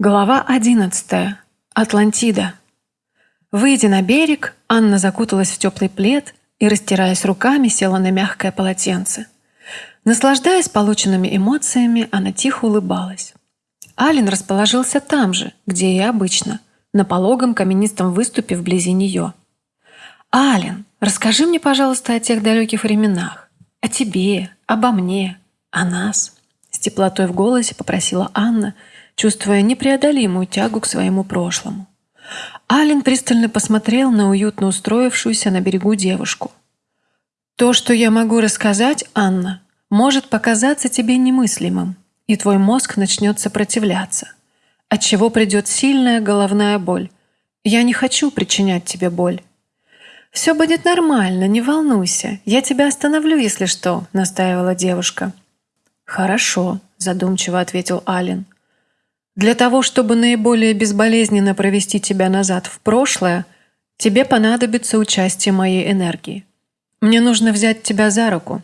Глава 11. Атлантида. Выйдя на берег, Анна закуталась в теплый плед и, растираясь руками, села на мягкое полотенце. Наслаждаясь полученными эмоциями, она тихо улыбалась. Ален расположился там же, где и обычно, на пологом каменистом выступе вблизи нее. «Ален, расскажи мне, пожалуйста, о тех далеких временах. О тебе, обо мне, о нас». С теплотой в голосе попросила Анна – чувствуя непреодолимую тягу к своему прошлому. Ален пристально посмотрел на уютно устроившуюся на берегу девушку. «То, что я могу рассказать, Анна, может показаться тебе немыслимым, и твой мозг начнет сопротивляться, от чего придет сильная головная боль. Я не хочу причинять тебе боль». «Все будет нормально, не волнуйся. Я тебя остановлю, если что», — настаивала девушка. «Хорошо», — задумчиво ответил Ален. Для того, чтобы наиболее безболезненно провести тебя назад в прошлое, тебе понадобится участие моей энергии. Мне нужно взять тебя за руку.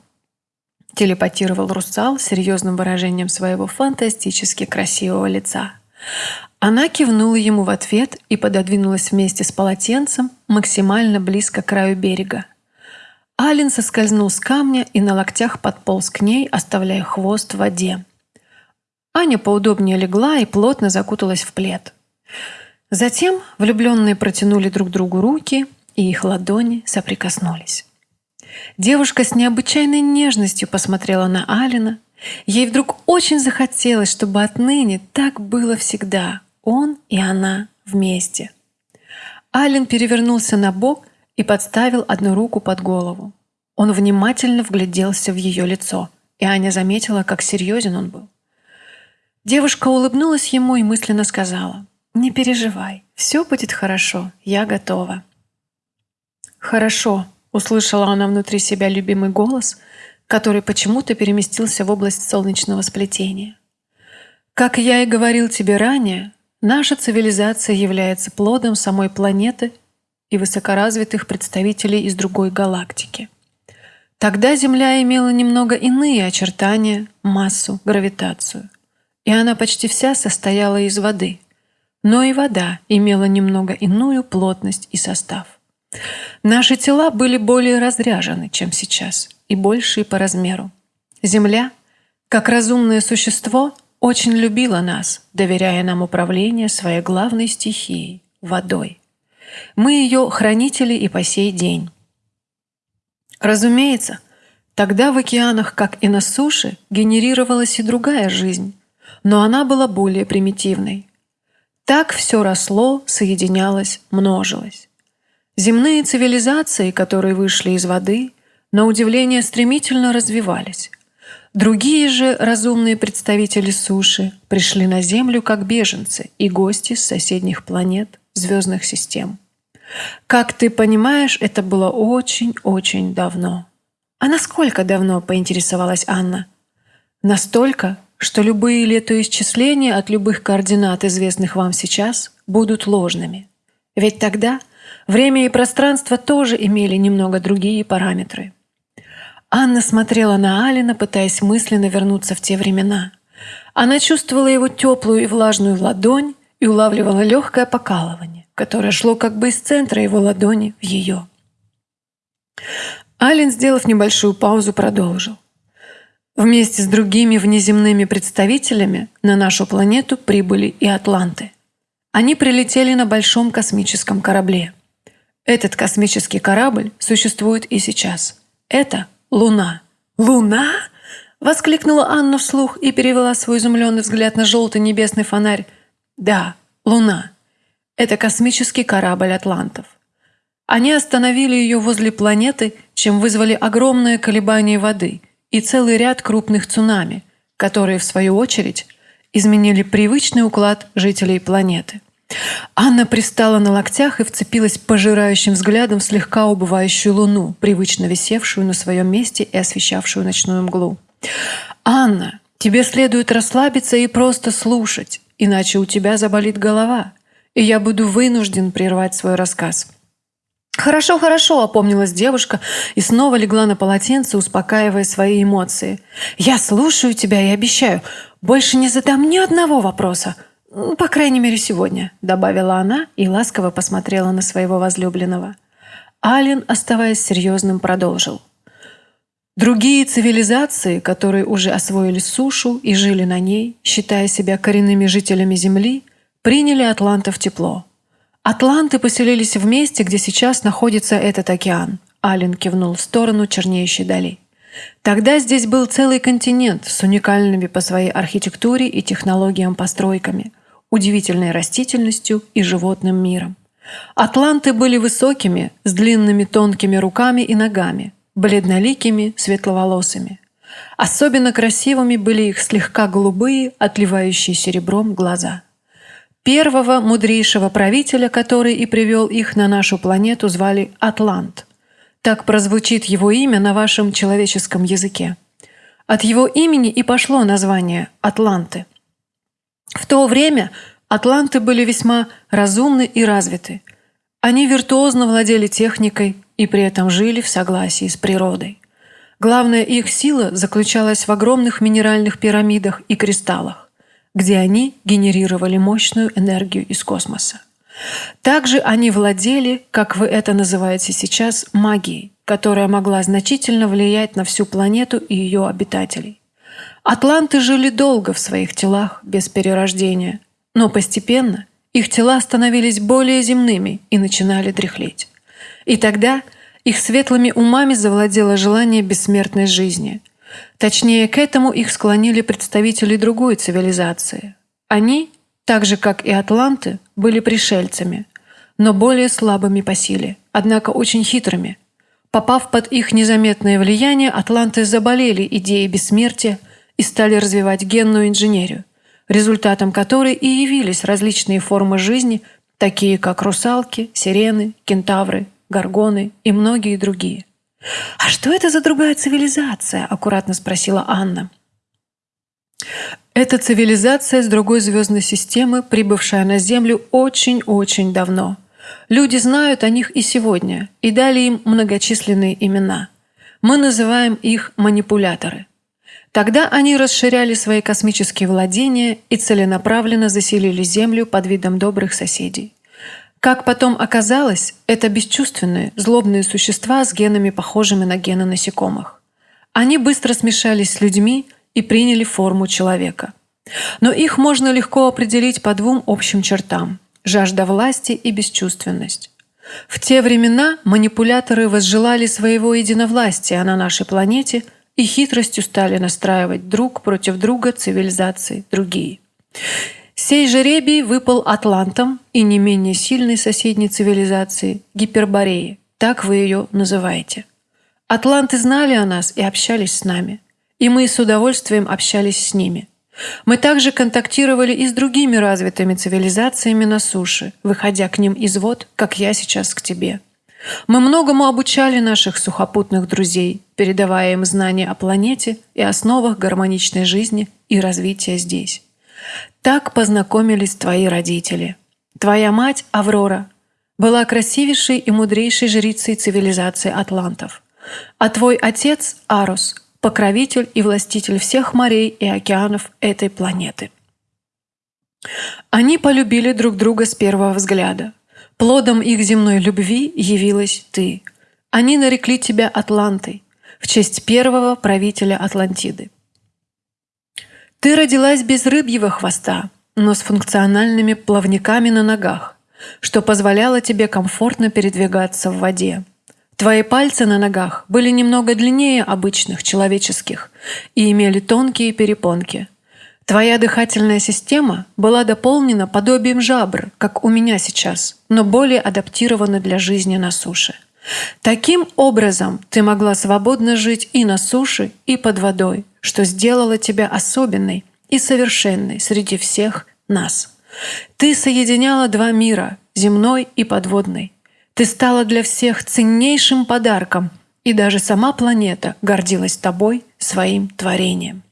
Телепатировал Русал серьезным выражением своего фантастически красивого лица. Она кивнула ему в ответ и пододвинулась вместе с полотенцем максимально близко к краю берега. Ален соскользнул с камня и на локтях подполз к ней, оставляя хвост в воде. Аня поудобнее легла и плотно закуталась в плед. Затем влюбленные протянули друг другу руки, и их ладони соприкоснулись. Девушка с необычайной нежностью посмотрела на Алина. Ей вдруг очень захотелось, чтобы отныне так было всегда. Он и она вместе. Ален перевернулся на бок и подставил одну руку под голову. Он внимательно вгляделся в ее лицо, и Аня заметила, как серьезен он был. Девушка улыбнулась ему и мысленно сказала, «Не переживай, все будет хорошо, я готова». «Хорошо», — услышала она внутри себя любимый голос, который почему-то переместился в область солнечного сплетения. «Как я и говорил тебе ранее, наша цивилизация является плодом самой планеты и высокоразвитых представителей из другой галактики. Тогда Земля имела немного иные очертания, массу, гравитацию и она почти вся состояла из воды. Но и вода имела немного иную плотность и состав. Наши тела были более разряжены, чем сейчас, и большие по размеру. Земля, как разумное существо, очень любила нас, доверяя нам управление своей главной стихией – водой. Мы ее хранители и по сей день. Разумеется, тогда в океанах, как и на суше, генерировалась и другая жизнь, но она была более примитивной. Так все росло, соединялось, множилось. Земные цивилизации, которые вышли из воды, на удивление стремительно развивались. Другие же разумные представители суши пришли на Землю как беженцы и гости с соседних планет, звездных систем. Как ты понимаешь, это было очень-очень давно. А насколько давно, поинтересовалась Анна? Настолько, что любые летоисчисления от любых координат, известных вам сейчас, будут ложными. Ведь тогда время и пространство тоже имели немного другие параметры. Анна смотрела на Алина, пытаясь мысленно вернуться в те времена. Она чувствовала его теплую и влажную ладонь и улавливала легкое покалывание, которое шло как бы из центра его ладони в ее. Алин, сделав небольшую паузу, продолжил. Вместе с другими внеземными представителями на нашу планету прибыли и атланты. Они прилетели на большом космическом корабле. Этот космический корабль существует и сейчас. Это Луна. «Луна?» – воскликнула Анна вслух и перевела свой изумленный взгляд на желтый небесный фонарь. «Да, Луна. Это космический корабль атлантов. Они остановили ее возле планеты, чем вызвали огромное колебание воды – и целый ряд крупных цунами, которые, в свою очередь, изменили привычный уклад жителей планеты. Анна пристала на локтях и вцепилась пожирающим взглядом в слегка убывающую луну, привычно висевшую на своем месте и освещавшую ночную мглу. «Анна, тебе следует расслабиться и просто слушать, иначе у тебя заболит голова, и я буду вынужден прервать свой рассказ». «Хорошо, хорошо», — опомнилась девушка и снова легла на полотенце, успокаивая свои эмоции. «Я слушаю тебя и обещаю, больше не задам ни одного вопроса. «По крайней мере, сегодня», — добавила она и ласково посмотрела на своего возлюбленного. Ален, оставаясь серьезным, продолжил. Другие цивилизации, которые уже освоили сушу и жили на ней, считая себя коренными жителями Земли, приняли атлантов тепло. Атланты поселились в месте, где сейчас находится этот океан. Ален кивнул в сторону чернеющей дали. Тогда здесь был целый континент с уникальными по своей архитектуре и технологиям постройками, удивительной растительностью и животным миром. Атланты были высокими, с длинными тонкими руками и ногами, бледноликими, светловолосыми. Особенно красивыми были их слегка голубые, отливающие серебром глаза. Первого мудрейшего правителя, который и привел их на нашу планету, звали Атлант – так прозвучит его имя на вашем человеческом языке. От его имени и пошло название «Атланты». В то время атланты были весьма разумны и развиты. Они виртуозно владели техникой и при этом жили в согласии с природой. Главная их сила заключалась в огромных минеральных пирамидах и кристаллах, где они генерировали мощную энергию из космоса. Также они владели, как вы это называете сейчас, магией, которая могла значительно влиять на всю планету и ее обитателей. Атланты жили долго в своих телах без перерождения, но постепенно их тела становились более земными и начинали дряхлеть. И тогда их светлыми умами завладело желание бессмертной жизни. Точнее, к этому их склонили представители другой цивилизации. Они так же, как и атланты, были пришельцами, но более слабыми по силе, однако очень хитрыми. Попав под их незаметное влияние, атланты заболели идеей бессмертия и стали развивать генную инженерию, результатом которой и явились различные формы жизни, такие как русалки, сирены, кентавры, горгоны и многие другие. «А что это за другая цивилизация?» – аккуратно спросила Анна. Это цивилизация с другой звездной системы, прибывшая на Землю очень-очень давно. Люди знают о них и сегодня, и дали им многочисленные имена. Мы называем их манипуляторы. Тогда они расширяли свои космические владения и целенаправленно заселили Землю под видом добрых соседей. Как потом оказалось, это бесчувственные, злобные существа с генами, похожими на гены насекомых. Они быстро смешались с людьми, и приняли форму человека. Но их можно легко определить по двум общим чертам – жажда власти и бесчувственность. В те времена манипуляторы возжелали своего единовластия на нашей планете и хитростью стали настраивать друг против друга цивилизации другие. Сей жеребий выпал атлантам и не менее сильной соседней цивилизации – Гипербореи, так вы ее называете. Атланты знали о нас и общались с нами и мы с удовольствием общались с ними. Мы также контактировали и с другими развитыми цивилизациями на суше, выходя к ним из вод, как я сейчас к тебе. Мы многому обучали наших сухопутных друзей, передавая им знания о планете и основах гармоничной жизни и развития здесь. Так познакомились твои родители. Твоя мать, Аврора, была красивейшей и мудрейшей жрицей цивилизации атлантов. А твой отец, Арус, покровитель и властитель всех морей и океанов этой планеты. Они полюбили друг друга с первого взгляда. Плодом их земной любви явилась ты. Они нарекли тебя Атлантой в честь первого правителя Атлантиды. Ты родилась без рыбьего хвоста, но с функциональными плавниками на ногах, что позволяло тебе комфортно передвигаться в воде. Твои пальцы на ногах были немного длиннее обычных человеческих и имели тонкие перепонки. Твоя дыхательная система была дополнена подобием жабр, как у меня сейчас, но более адаптирована для жизни на суше. Таким образом ты могла свободно жить и на суше, и под водой, что сделало тебя особенной и совершенной среди всех нас. Ты соединяла два мира – земной и подводный. Ты стала для всех ценнейшим подарком, и даже сама планета гордилась тобой, своим творением.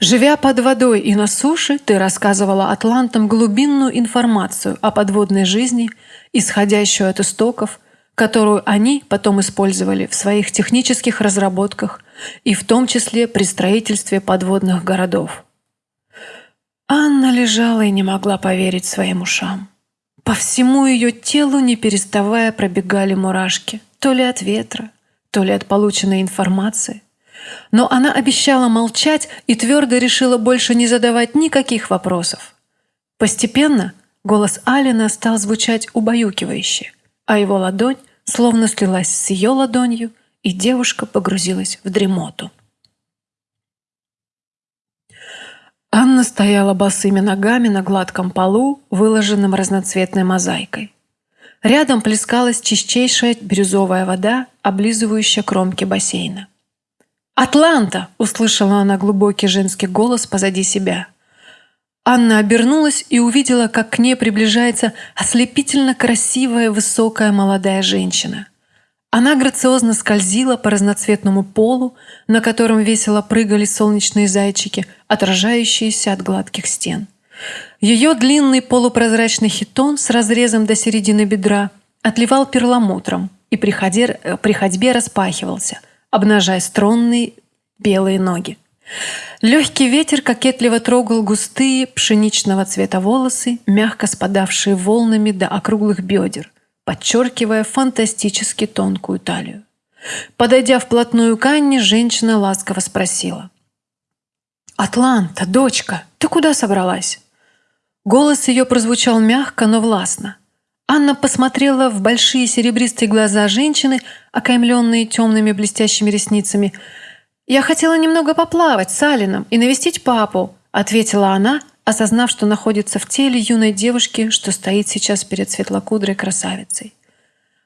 Живя под водой и на суше, ты рассказывала атлантам глубинную информацию о подводной жизни, исходящую от истоков, которую они потом использовали в своих технических разработках и в том числе при строительстве подводных городов. Анна лежала и не могла поверить своим ушам. По всему ее телу, не переставая, пробегали мурашки, то ли от ветра, то ли от полученной информации. Но она обещала молчать и твердо решила больше не задавать никаких вопросов. Постепенно голос Алина стал звучать убаюкивающе, а его ладонь словно слилась с ее ладонью, и девушка погрузилась в дремоту. Анна стояла босыми ногами на гладком полу, выложенном разноцветной мозаикой. Рядом плескалась чистейшая бирюзовая вода, облизывающая кромки бассейна. «Атланта!» – услышала она глубокий женский голос позади себя. Анна обернулась и увидела, как к ней приближается ослепительно красивая высокая молодая женщина. Она грациозно скользила по разноцветному полу, на котором весело прыгали солнечные зайчики, отражающиеся от гладких стен. Ее длинный полупрозрачный хитон с разрезом до середины бедра отливал перламутром и при, при ходьбе распахивался, обнажая струнные белые ноги. Легкий ветер кокетливо трогал густые пшеничного цвета волосы, мягко спадавшие волнами до округлых бедер – подчеркивая фантастически тонкую талию. Подойдя вплотную к Анне, женщина ласково спросила. «Атланта, дочка, ты куда собралась?» Голос ее прозвучал мягко, но властно. Анна посмотрела в большие серебристые глаза женщины, окаймленные темными блестящими ресницами. «Я хотела немного поплавать с Алином и навестить папу», ответила она, осознав, что находится в теле юной девушки, что стоит сейчас перед светлокудрой красавицей.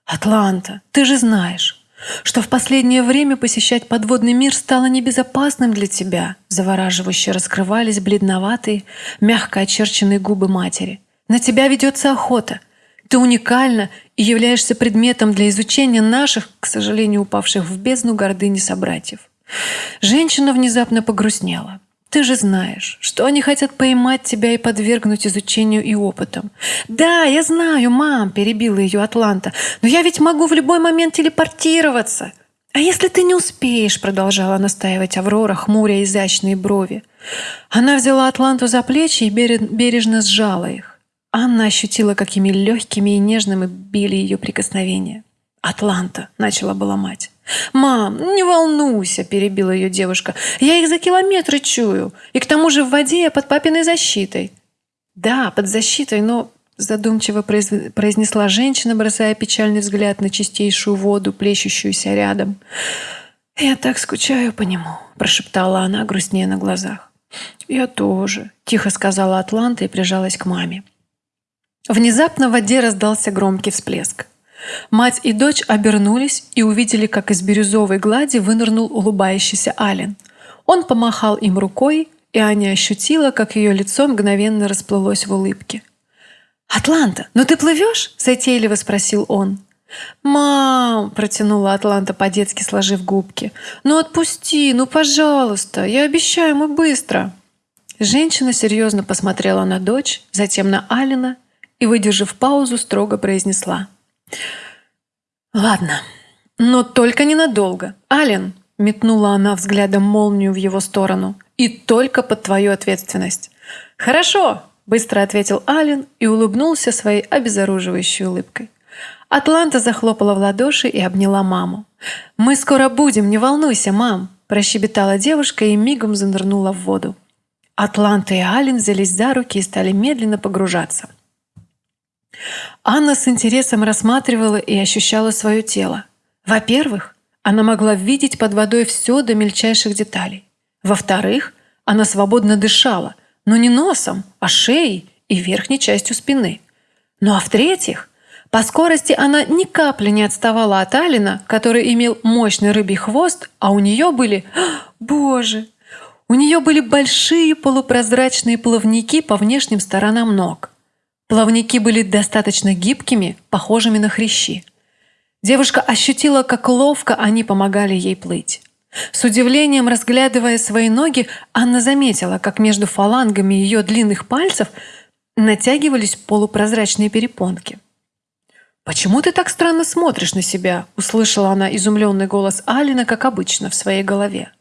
«Атланта, ты же знаешь, что в последнее время посещать подводный мир стало небезопасным для тебя», завораживающе раскрывались бледноватые, мягко очерченные губы матери. «На тебя ведется охота. Ты уникальна и являешься предметом для изучения наших, к сожалению, упавших в бездну гордыни собратьев». Женщина внезапно погрустнела. Ты же знаешь, что они хотят поймать тебя и подвергнуть изучению и опытам. Да, я знаю, мам, перебила ее Атланта, но я ведь могу в любой момент телепортироваться. А если ты не успеешь, продолжала настаивать Аврора, хмуря изящные брови. Она взяла Атланту за плечи и бережно сжала их. Анна ощутила, какими легкими и нежными били ее прикосновения. «Атланта», — начала была мать. «Мам, не волнуйся», – перебила ее девушка. «Я их за километры чую. И к тому же в воде я под папиной защитой». «Да, под защитой, но...» – задумчиво произнесла женщина, бросая печальный взгляд на чистейшую воду, плещущуюся рядом. «Я так скучаю по нему», – прошептала она, грустнее на глазах. «Я тоже», – тихо сказала Атланта и прижалась к маме. Внезапно в воде раздался громкий всплеск. Мать и дочь обернулись и увидели, как из бирюзовой глади вынырнул улыбающийся Ален. Он помахал им рукой, и Аня ощутила, как ее лицо мгновенно расплылось в улыбке. «Атланта, ну ты плывешь?» – затейливо спросил он. «Мам!» – протянула Атланта по-детски, сложив губки. «Ну отпусти, ну пожалуйста, я обещаю, мы быстро!» Женщина серьезно посмотрела на дочь, затем на Алина и, выдержав паузу, строго произнесла – «Ладно, но только ненадолго. Ален!» – метнула она взглядом молнию в его сторону. «И только под твою ответственность». «Хорошо!» – быстро ответил Ален и улыбнулся своей обезоруживающей улыбкой. Атланта захлопала в ладоши и обняла маму. «Мы скоро будем, не волнуйся, мам!» – прощебетала девушка и мигом занырнула в воду. Атланта и Ален взялись за руки и стали медленно погружаться. Анна с интересом рассматривала и ощущала свое тело. Во-первых, она могла видеть под водой все до мельчайших деталей. Во-вторых, она свободно дышала, но не носом, а шеей и верхней частью спины. Ну а в-третьих, по скорости она ни капли не отставала от Алина, который имел мощный рыбий хвост, а у нее были... Боже! У нее были большие полупрозрачные плавники по внешним сторонам ног – Плавники были достаточно гибкими, похожими на хрящи. Девушка ощутила, как ловко они помогали ей плыть. С удивлением разглядывая свои ноги, Анна заметила, как между фалангами ее длинных пальцев натягивались полупрозрачные перепонки. «Почему ты так странно смотришь на себя?» – услышала она изумленный голос Алина, как обычно, в своей голове.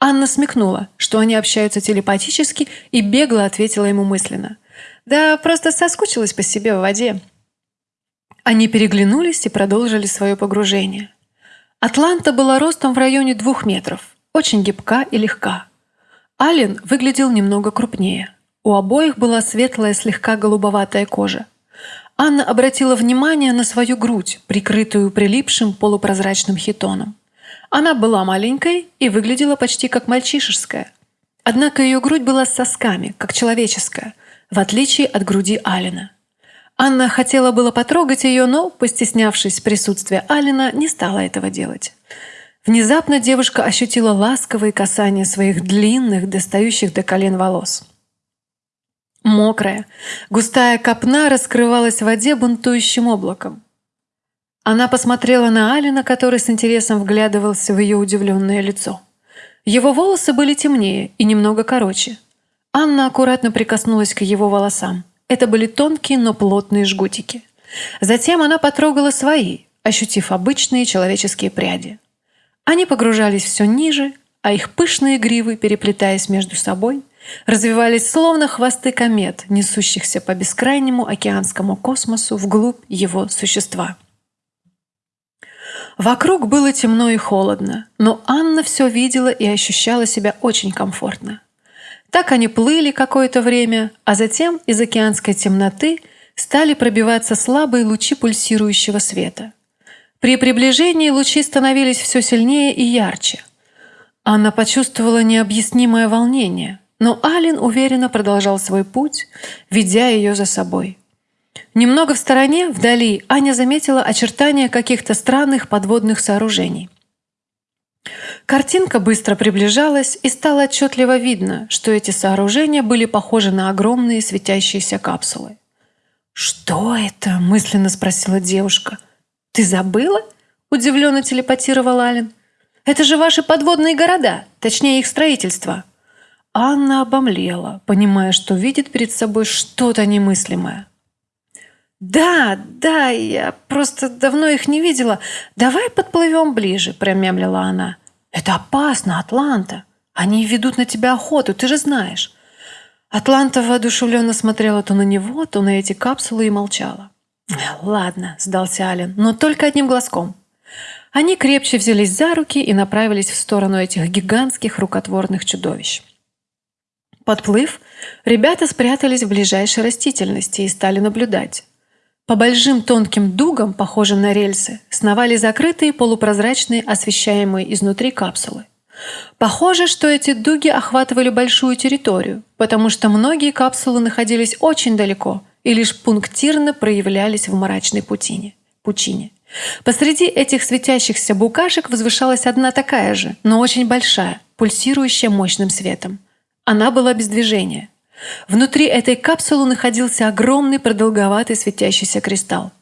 Анна смекнула, что они общаются телепатически, и бегло ответила ему мысленно. «Да просто соскучилась по себе в воде». Они переглянулись и продолжили свое погружение. Атланта была ростом в районе двух метров, очень гибка и легка. Ален выглядел немного крупнее. У обоих была светлая, слегка голубоватая кожа. Анна обратила внимание на свою грудь, прикрытую прилипшим полупрозрачным хитоном. Она была маленькой и выглядела почти как мальчишеская. Однако ее грудь была с сосками, как человеческая, в отличие от груди Алина. Анна хотела было потрогать ее, но, постеснявшись присутствия Алина, не стала этого делать. Внезапно девушка ощутила ласковые касания своих длинных, достающих до колен волос. Мокрая, густая копна раскрывалась в воде бунтующим облаком. Она посмотрела на Алина, который с интересом вглядывался в ее удивленное лицо. Его волосы были темнее и немного короче. Анна аккуратно прикоснулась к его волосам. Это были тонкие, но плотные жгутики. Затем она потрогала свои, ощутив обычные человеческие пряди. Они погружались все ниже, а их пышные гривы, переплетаясь между собой, развивались словно хвосты комет, несущихся по бескрайнему океанскому космосу вглубь его существа. Вокруг было темно и холодно, но Анна все видела и ощущала себя очень комфортно. Так они плыли какое-то время, а затем из океанской темноты стали пробиваться слабые лучи пульсирующего света. При приближении лучи становились все сильнее и ярче. Анна почувствовала необъяснимое волнение, но Ален уверенно продолжал свой путь, ведя ее за собой. Немного в стороне, вдали, Аня заметила очертания каких-то странных подводных сооружений. Картинка быстро приближалась, и стало отчетливо видно, что эти сооружения были похожи на огромные светящиеся капсулы. «Что это?» – мысленно спросила девушка. «Ты забыла?» – удивленно телепатировал Ален. «Это же ваши подводные города, точнее их строительство». Анна обомлела, понимая, что видит перед собой что-то немыслимое. «Да, да, я просто давно их не видела. Давай подплывем ближе», – промямлила она. «Это опасно, Атланта. Они ведут на тебя охоту, ты же знаешь». Атланта воодушевленно смотрела то на него, то на эти капсулы и молчала. «Ладно», – сдался Ален, – «но только одним глазком». Они крепче взялись за руки и направились в сторону этих гигантских рукотворных чудовищ. Подплыв, ребята спрятались в ближайшей растительности и стали наблюдать. По большим тонким дугам, похожим на рельсы, сновали закрытые полупрозрачные, освещаемые изнутри капсулы. Похоже, что эти дуги охватывали большую территорию, потому что многие капсулы находились очень далеко и лишь пунктирно проявлялись в мрачной путине. пучине. Посреди этих светящихся букашек возвышалась одна такая же, но очень большая, пульсирующая мощным светом. Она была без движения. Внутри этой капсулы находился огромный продолговатый светящийся кристалл.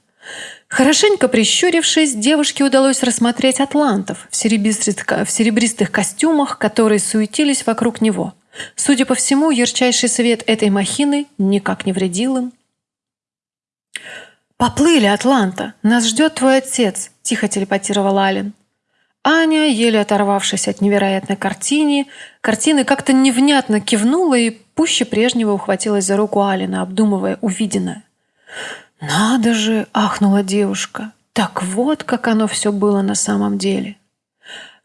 Хорошенько прищурившись, девушке удалось рассмотреть атлантов в серебристых, в серебристых костюмах, которые суетились вокруг него. Судя по всему, ярчайший свет этой махины никак не вредил им. «Поплыли, Атланта! Нас ждет твой отец!» – тихо телепатировал Ален. Аня, еле оторвавшись от невероятной картины, картины как-то невнятно кивнула и пуще прежнего ухватилась за руку Алина, обдумывая увиденное. «Надо же!» – ахнула девушка. «Так вот, как оно все было на самом деле!»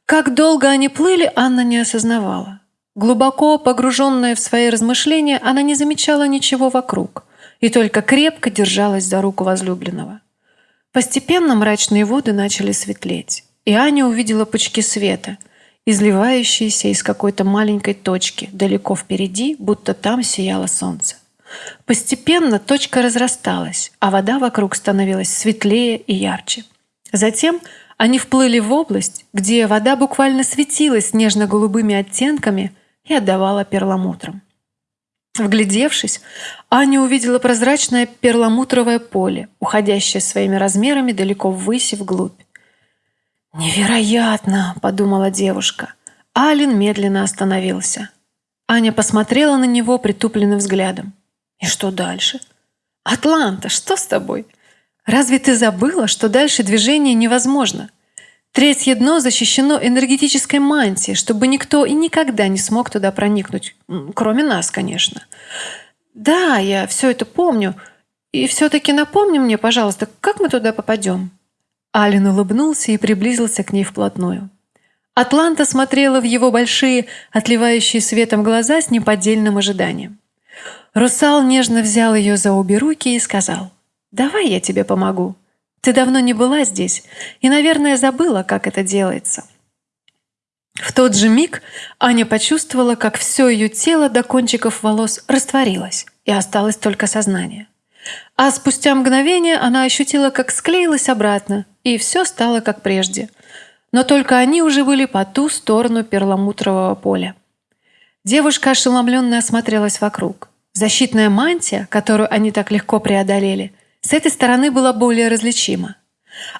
Как долго они плыли, Анна не осознавала. Глубоко погруженная в свои размышления, она не замечала ничего вокруг и только крепко держалась за руку возлюбленного. Постепенно мрачные воды начали светлеть и Аня увидела пучки света, изливающиеся из какой-то маленькой точки далеко впереди, будто там сияло солнце. Постепенно точка разрасталась, а вода вокруг становилась светлее и ярче. Затем они вплыли в область, где вода буквально светилась нежно-голубыми оттенками и отдавала перламутром. Вглядевшись, Аня увидела прозрачное перламутровое поле, уходящее своими размерами далеко ввысь и вглубь. «Невероятно!» – подумала девушка. Ален медленно остановился. Аня посмотрела на него притупленным взглядом. «И что дальше?» «Атланта, что с тобой? Разве ты забыла, что дальше движение невозможно? Третье дно защищено энергетической мантией, чтобы никто и никогда не смог туда проникнуть. Кроме нас, конечно. Да, я все это помню. И все-таки напомни мне, пожалуйста, как мы туда попадем?» Ален улыбнулся и приблизился к ней вплотную. Атланта смотрела в его большие, отливающие светом глаза с неподдельным ожиданием. Русал нежно взял ее за обе руки и сказал, «Давай я тебе помогу. Ты давно не была здесь и, наверное, забыла, как это делается». В тот же миг Аня почувствовала, как все ее тело до кончиков волос растворилось, и осталось только сознание. А спустя мгновение она ощутила, как склеилась обратно, и все стало как прежде. Но только они уже были по ту сторону перламутрового поля. Девушка ошеломленно осмотрелась вокруг. Защитная мантия, которую они так легко преодолели, с этой стороны была более различима.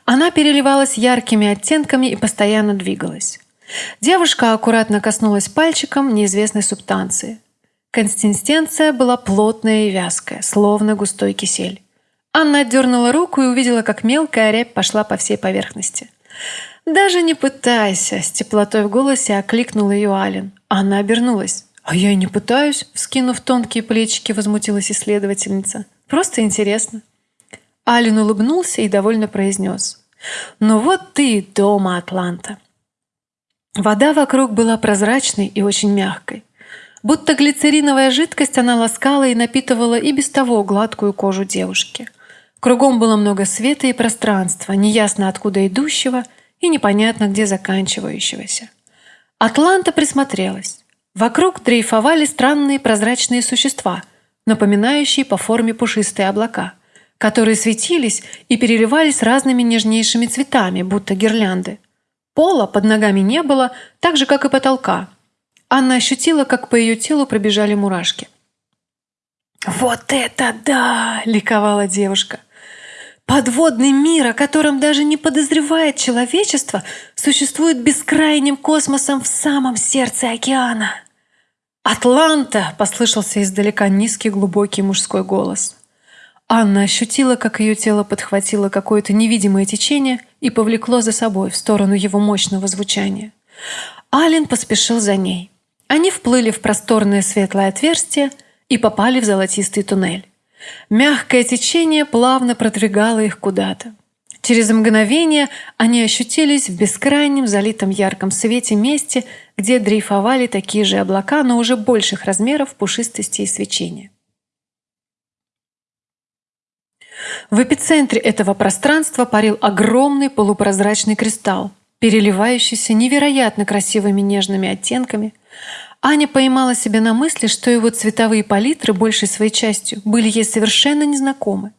Она переливалась яркими оттенками и постоянно двигалась. Девушка аккуратно коснулась пальчиком неизвестной субстанции. Консистенция была плотная и вязкая, словно густой кисель. Анна отдернула руку и увидела, как мелкая рябь пошла по всей поверхности. «Даже не пытайся!» – с теплотой в голосе окликнул ее Ален. Анна обернулась. «А я и не пытаюсь», — вскинув тонкие плечики, возмутилась исследовательница. «Просто интересно». Ален улыбнулся и довольно произнес. «Ну вот ты дома, Атланта». Вода вокруг была прозрачной и очень мягкой. Будто глицериновая жидкость она ласкала и напитывала и без того гладкую кожу девушки. Кругом было много света и пространства, неясно откуда идущего и непонятно где заканчивающегося. Атланта присмотрелась. Вокруг дрейфовали странные прозрачные существа, напоминающие по форме пушистые облака, которые светились и переливались разными нежнейшими цветами, будто гирлянды. Пола под ногами не было, так же, как и потолка. Анна ощутила, как по ее телу пробежали мурашки. «Вот это да!» – ликовала девушка – Подводный мир, о котором даже не подозревает человечество, существует бескрайним космосом в самом сердце океана. «Атланта!» – послышался издалека низкий глубокий мужской голос. Анна ощутила, как ее тело подхватило какое-то невидимое течение и повлекло за собой в сторону его мощного звучания. Ален поспешил за ней. Они вплыли в просторное светлое отверстие и попали в золотистый туннель. Мягкое течение плавно продвигало их куда-то. Через мгновение они ощутились в бескрайнем залитом ярком свете месте, где дрейфовали такие же облака, но уже больших размеров пушистости и свечения. В эпицентре этого пространства парил огромный полупрозрачный кристалл, переливающийся невероятно красивыми нежными оттенками, Аня поймала себя на мысли, что его цветовые палитры большей своей частью были ей совершенно незнакомы.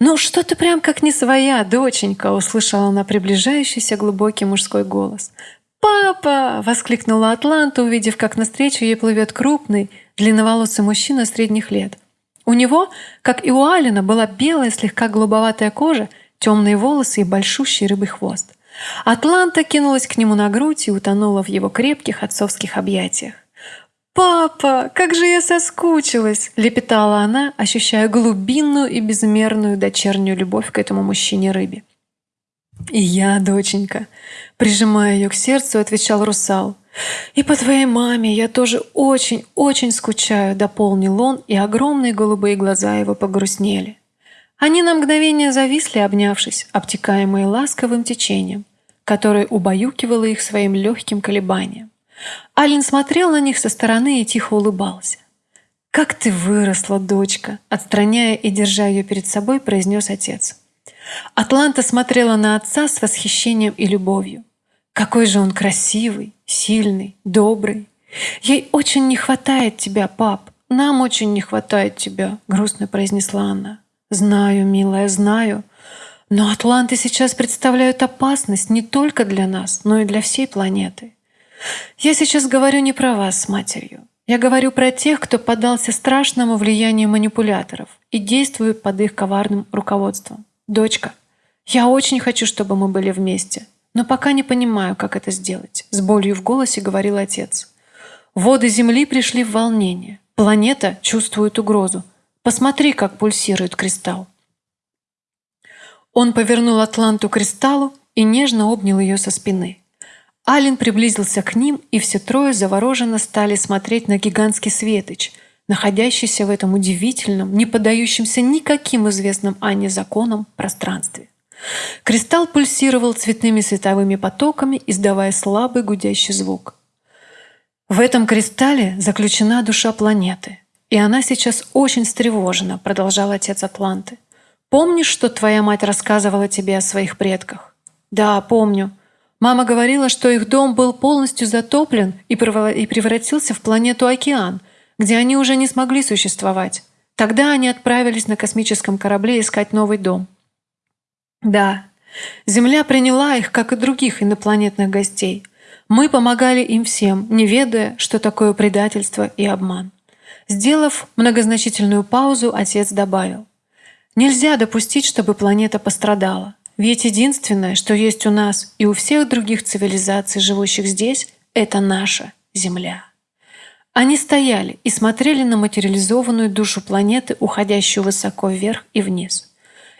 «Ну что ты прям как не своя, доченька!» — услышала она приближающийся глубокий мужской голос. «Папа!» — воскликнула Атланта, увидев, как навстречу ей плывет крупный, длинноволосый мужчина средних лет. У него, как и у Алина, была белая, слегка голубоватая кожа, темные волосы и большущий рыбий хвост. Атланта кинулась к нему на грудь и утонула в его крепких отцовских объятиях. «Папа, как же я соскучилась!» – лепетала она, ощущая глубинную и безмерную дочернюю любовь к этому мужчине-рыбе. «И я, доченька», – прижимая ее к сердцу, отвечал русал. «И по твоей маме я тоже очень-очень скучаю», – дополнил он, и огромные голубые глаза его погрустнели. Они на мгновение зависли, обнявшись, обтекаемые ласковым течением, которое убаюкивало их своим легким колебанием. Ален смотрел на них со стороны и тихо улыбался. «Как ты выросла, дочка!» Отстраняя и держа ее перед собой, произнес отец. Атланта смотрела на отца с восхищением и любовью. «Какой же он красивый, сильный, добрый! Ей очень не хватает тебя, пап! Нам очень не хватает тебя!» грустно произнесла она. Знаю, милая, знаю. Но атланты сейчас представляют опасность не только для нас, но и для всей планеты. Я сейчас говорю не про вас с матерью. Я говорю про тех, кто поддался страшному влиянию манипуляторов и действует под их коварным руководством. Дочка, я очень хочу, чтобы мы были вместе, но пока не понимаю, как это сделать, с болью в голосе говорил отец. Воды Земли пришли в волнение. Планета чувствует угрозу. Посмотри, как пульсирует кристалл. Он повернул Атланту к кристаллу, и нежно обнял ее со спины. Ален приблизился к ним, и все трое завороженно стали смотреть на гигантский светоч, находящийся в этом удивительном, не поддающемся никаким известным Анне законам пространстве. Кристалл пульсировал цветными световыми потоками, издавая слабый гудящий звук. В этом кристалле заключена душа планеты, и она сейчас очень встревожена, продолжал отец Атланты. Помнишь, что твоя мать рассказывала тебе о своих предках? Да, помню. Мама говорила, что их дом был полностью затоплен и превратился в планету Океан, где они уже не смогли существовать. Тогда они отправились на космическом корабле искать новый дом. Да, Земля приняла их, как и других инопланетных гостей. Мы помогали им всем, не ведая, что такое предательство и обман. Сделав многозначительную паузу, отец добавил. Нельзя допустить, чтобы планета пострадала. Ведь единственное, что есть у нас и у всех других цивилизаций, живущих здесь, это наша Земля. Они стояли и смотрели на материализованную душу планеты, уходящую высоко вверх и вниз.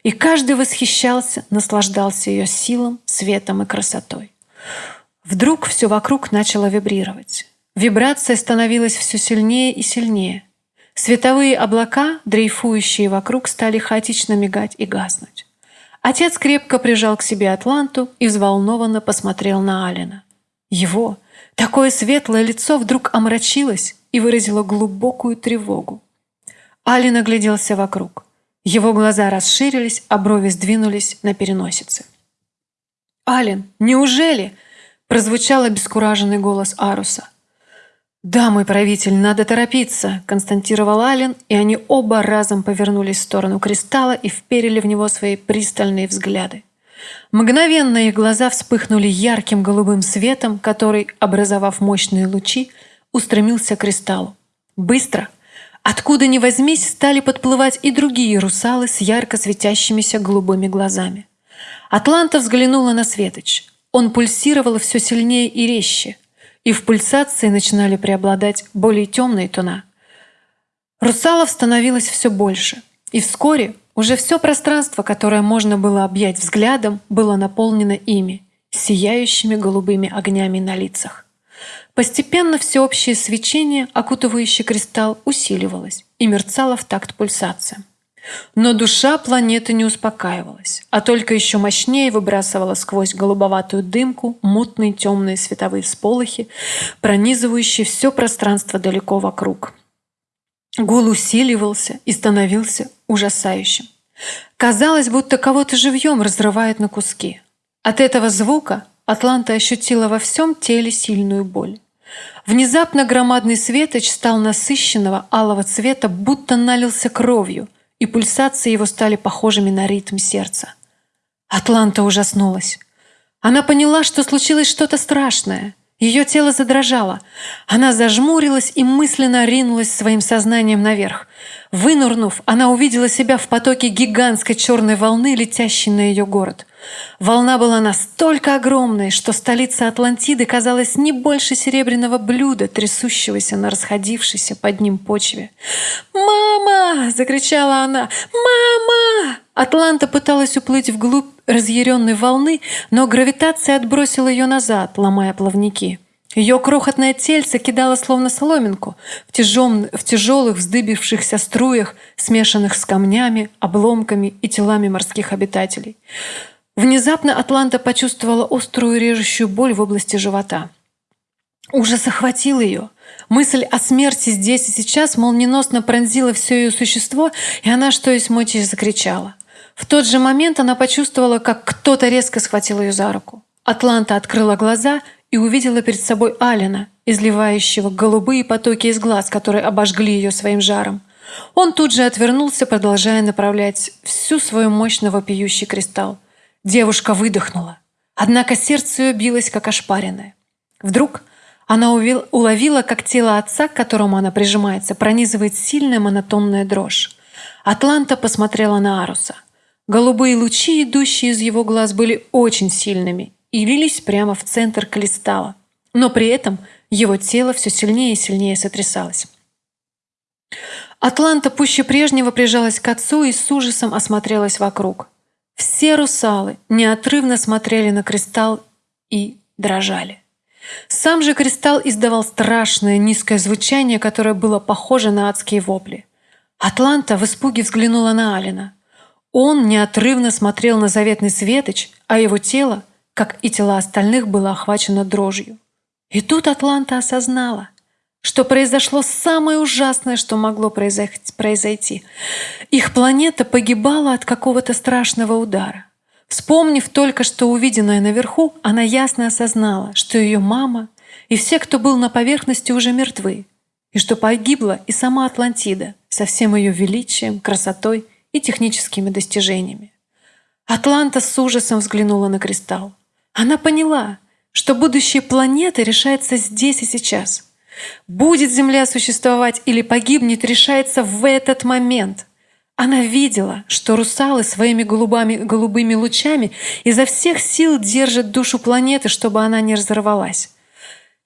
И каждый восхищался, наслаждался ее силом, светом и красотой. Вдруг все вокруг начало вибрировать. Вибрация становилась все сильнее и сильнее. Световые облака, дрейфующие вокруг, стали хаотично мигать и гаснуть. Отец крепко прижал к себе Атланту и взволнованно посмотрел на Алина. Его, такое светлое лицо вдруг омрачилось и выразило глубокую тревогу. Алин огляделся вокруг. Его глаза расширились, а брови сдвинулись на переносице. «Ален, неужели?» – прозвучал обескураженный голос Аруса. «Да, мой правитель, надо торопиться», – константировал Ален, и они оба разом повернулись в сторону кристалла и вперили в него свои пристальные взгляды. Мгновенно их глаза вспыхнули ярким голубым светом, который, образовав мощные лучи, устремился к кристаллу. Быстро – Откуда ни возьмись, стали подплывать и другие русалы с ярко светящимися голубыми глазами. Атланта взглянула на Светоч. Он пульсировал все сильнее и резче, и в пульсации начинали преобладать более темные тона. Русалов становилось все больше, и вскоре уже все пространство, которое можно было объять взглядом, было наполнено ими, сияющими голубыми огнями на лицах. Постепенно всеобщее свечение, окутывающее кристалл, усиливалось и мерцало в такт пульсациям. Но душа планеты не успокаивалась, а только еще мощнее выбрасывала сквозь голубоватую дымку мутные темные световые всполохи, пронизывающие все пространство далеко вокруг. Гул усиливался и становился ужасающим. Казалось, будто кого-то живьем разрывает на куски. От этого звука Атланта ощутила во всем теле сильную боль. Внезапно громадный светоч стал насыщенного алого цвета, будто налился кровью, и пульсации его стали похожими на ритм сердца. Атланта ужаснулась. Она поняла, что случилось что-то страшное. Ее тело задрожало. Она зажмурилась и мысленно ринулась своим сознанием наверх. Вынурнув, она увидела себя в потоке гигантской черной волны, летящей на ее город. Волна была настолько огромной, что столица Атлантиды казалась не больше серебряного блюда, трясущегося на расходившейся под ним почве. «Мама!» – закричала она. «Мама!» Атланта пыталась уплыть вглубь разъяренной волны, но гравитация отбросила ее назад, ломая плавники. Ее крохотное тельце кидало словно соломинку в, тяжем, в тяжелых вздыбившихся струях, смешанных с камнями, обломками и телами морских обитателей. Внезапно Атланта почувствовала острую режущую боль в области живота. Ужас охватил ее. Мысль о смерти здесь и сейчас молниеносно пронзила все ее существо, и она, что есть мочи, закричала. В тот же момент она почувствовала, как кто-то резко схватил ее за руку. Атланта открыла глаза и увидела перед собой Алина, изливающего голубые потоки из глаз, которые обожгли ее своим жаром. Он тут же отвернулся, продолжая направлять всю свою мощно вопиющий кристалл. Девушка выдохнула. Однако сердце ее билось, как ошпаренное. Вдруг она уловила, как тело отца, к которому она прижимается, пронизывает сильная монотонная дрожь. Атланта посмотрела на Аруса. Голубые лучи, идущие из его глаз, были очень сильными и лились прямо в центр кристалла. Но при этом его тело все сильнее и сильнее сотрясалось. Атланта пуще прежнего прижалась к отцу и с ужасом осмотрелась вокруг. Все русалы неотрывно смотрели на кристалл и дрожали. Сам же кристалл издавал страшное низкое звучание, которое было похоже на адские вопли. Атланта в испуге взглянула на Алина. Он неотрывно смотрел на заветный светоч, а его тело, как и тела остальных, было охвачено дрожью. И тут Атланта осознала, что произошло самое ужасное, что могло произойти. Их планета погибала от какого-то страшного удара. Вспомнив только что увиденное наверху, она ясно осознала, что ее мама и все, кто был на поверхности, уже мертвы, и что погибла и сама Атлантида со всем ее величием, красотой и техническими достижениями. Атланта с ужасом взглянула на кристалл. Она поняла, что будущее планеты решается здесь и сейчас. Будет Земля существовать или погибнет, решается в этот момент. Она видела, что русалы своими голубами, голубыми лучами изо всех сил держат душу планеты, чтобы она не разорвалась.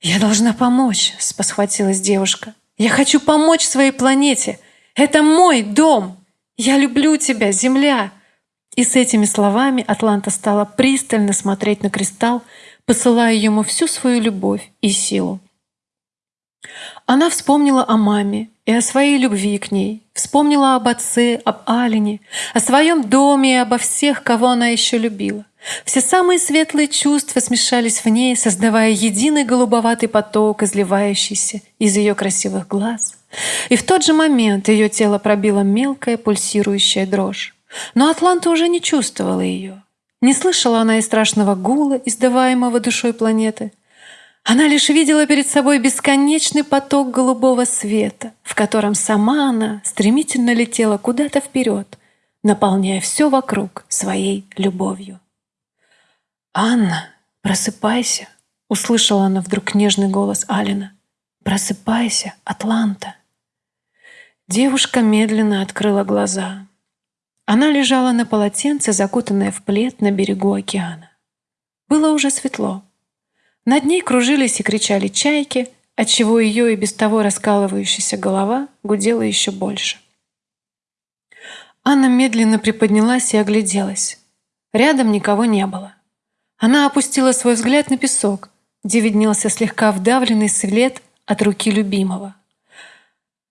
«Я должна помочь», — спосхватилась девушка. «Я хочу помочь своей планете. Это мой дом. Я люблю тебя, Земля». И с этими словами Атланта стала пристально смотреть на кристалл, посылая ему всю свою любовь и силу. Она вспомнила о маме и о своей любви к ней, вспомнила об отце, об Алине, о своем доме и обо всех, кого она еще любила. Все самые светлые чувства смешались в ней, создавая единый голубоватый поток, изливающийся из ее красивых глаз. И в тот же момент ее тело пробило мелкая пульсирующая дрожь. Но Атланта уже не чувствовала ее. Не слышала она и страшного гула, издаваемого душой планеты — она лишь видела перед собой бесконечный поток голубого света, в котором сама она стремительно летела куда-то вперед, наполняя все вокруг своей любовью. «Анна, просыпайся!» — услышала она вдруг нежный голос Алина. «Просыпайся, Атланта!» Девушка медленно открыла глаза. Она лежала на полотенце, закутанная в плед на берегу океана. Было уже светло. Над ней кружились и кричали чайки, отчего ее и без того раскалывающаяся голова гудела еще больше. Анна медленно приподнялась и огляделась. Рядом никого не было. Она опустила свой взгляд на песок, где виднелся слегка вдавленный след от руки любимого.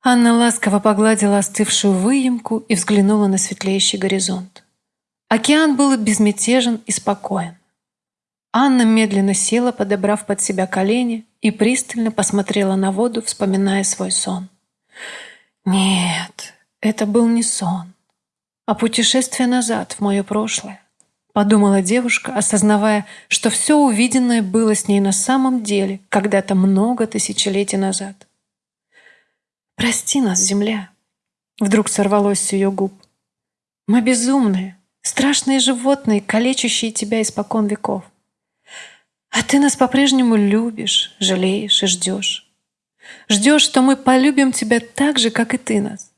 Анна ласково погладила остывшую выемку и взглянула на светлеющий горизонт. Океан был безмятежен и спокоен. Анна медленно села, подобрав под себя колени, и пристально посмотрела на воду, вспоминая свой сон. Нет, это был не сон, а путешествие назад, в мое прошлое. Подумала девушка, осознавая, что все увиденное было с ней на самом деле когда-то много тысячелетий назад. «Прости нас, земля!» Вдруг сорвалось с ее губ. «Мы безумные, страшные животные, калечащие тебя испокон веков. А ты нас по-прежнему любишь, жалеешь и ждешь. Ждешь, что мы полюбим тебя так же, как и ты нас.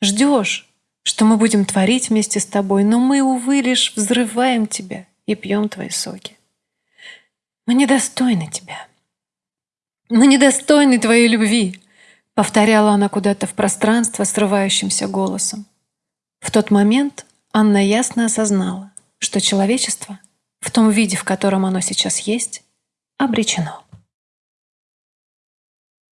Ждешь, что мы будем творить вместе с тобой, но мы, увы, лишь взрываем тебя и пьем твои соки. Мы недостойны тебя. Мы недостойны твоей любви, повторяла она куда-то в пространство срывающимся голосом. В тот момент Анна ясно осознала, что человечество в том виде, в котором оно сейчас есть, обречено.